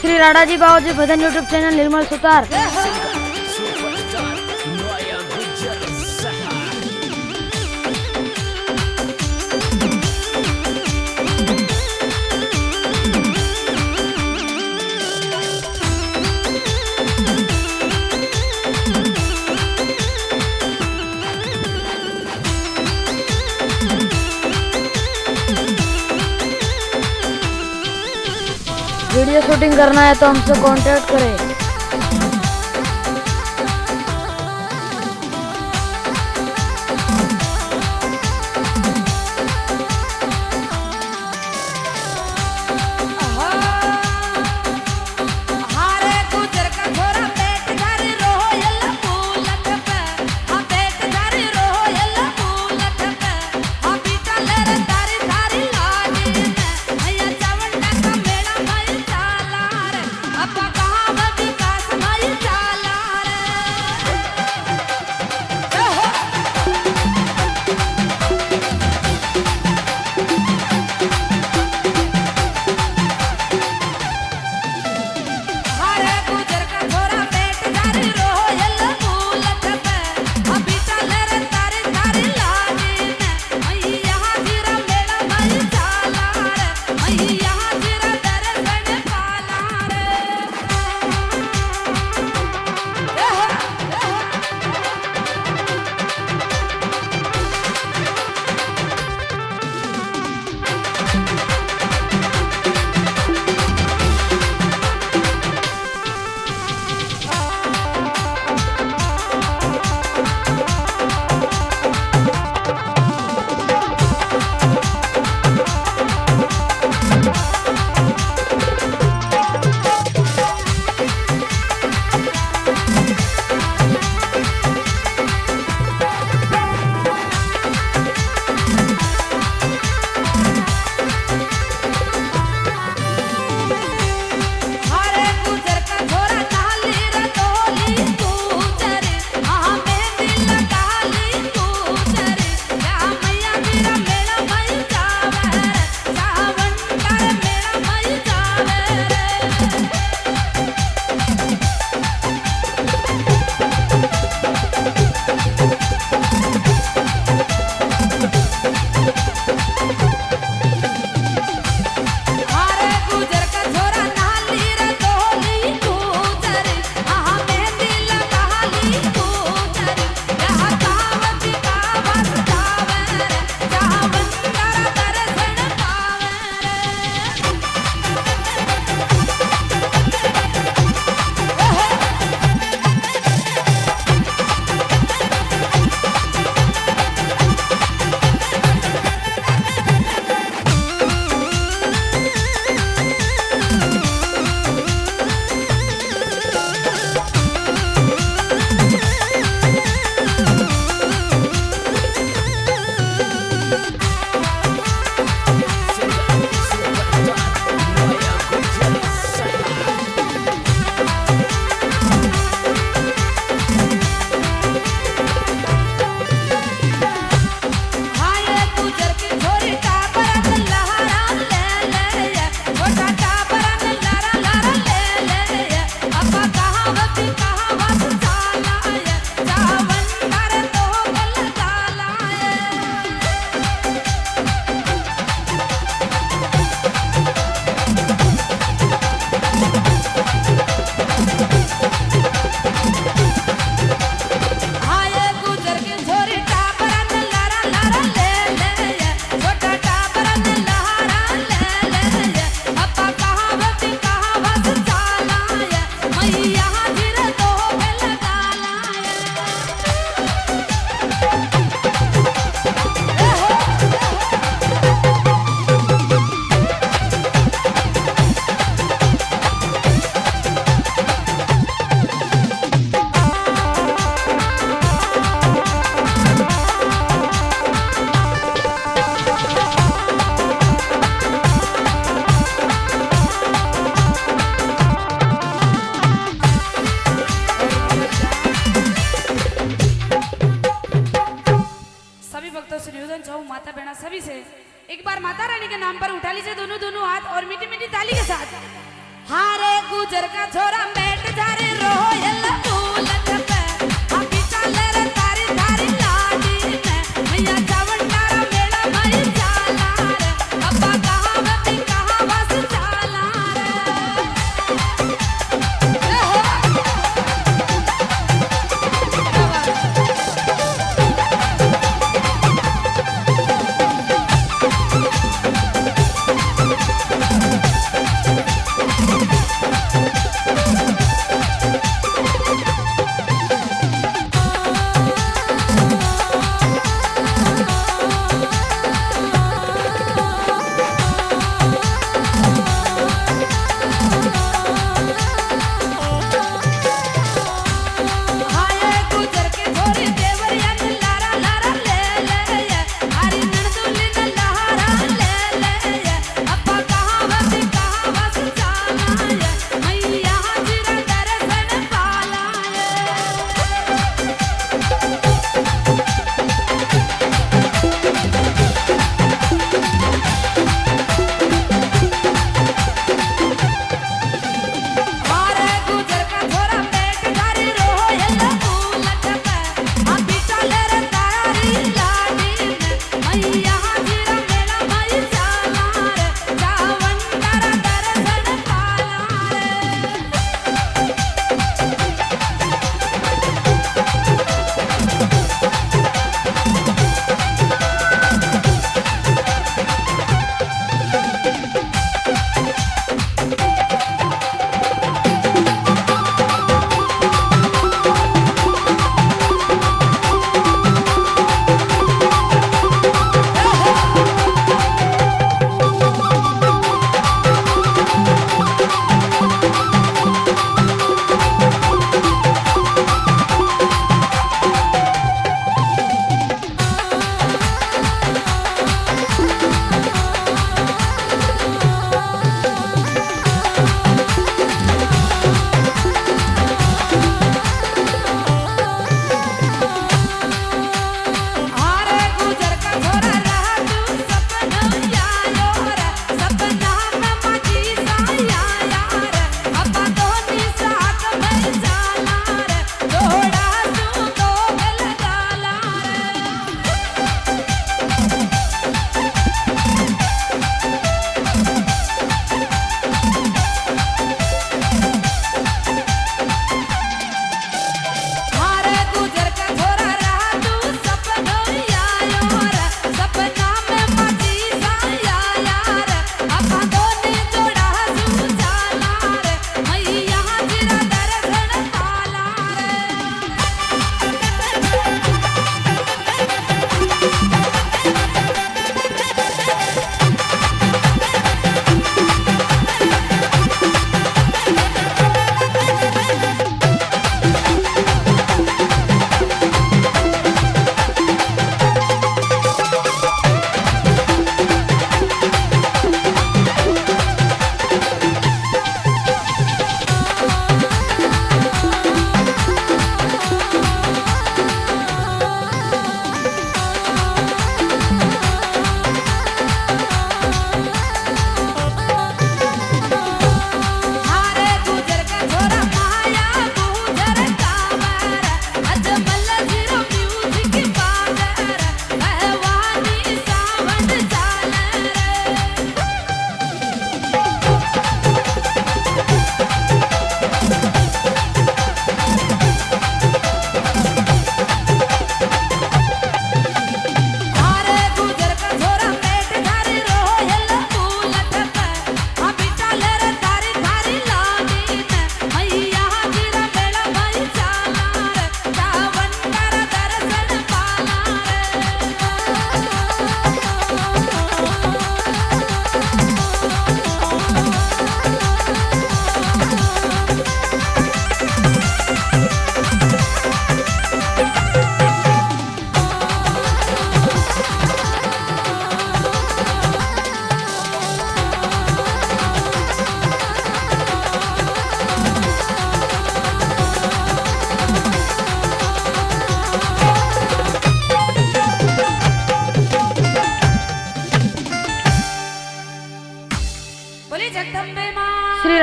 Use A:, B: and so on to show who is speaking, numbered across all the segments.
A: શ્રી રાડાજી બાવાજી ભજન YouTube channel Nirmal Sutar. Shooting करना है तो हमसे कांटेक्ट करें।
B: नाम पर उठा लीजिए दोनों दोनों हाथ और मीठी मीठी ताली के साथ। हारे
A: गुजर का छोरा मैं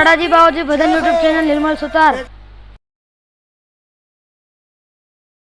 C: दादाजी बाबूजी भजन यूट्यूब चैनल निर्मल सुतार।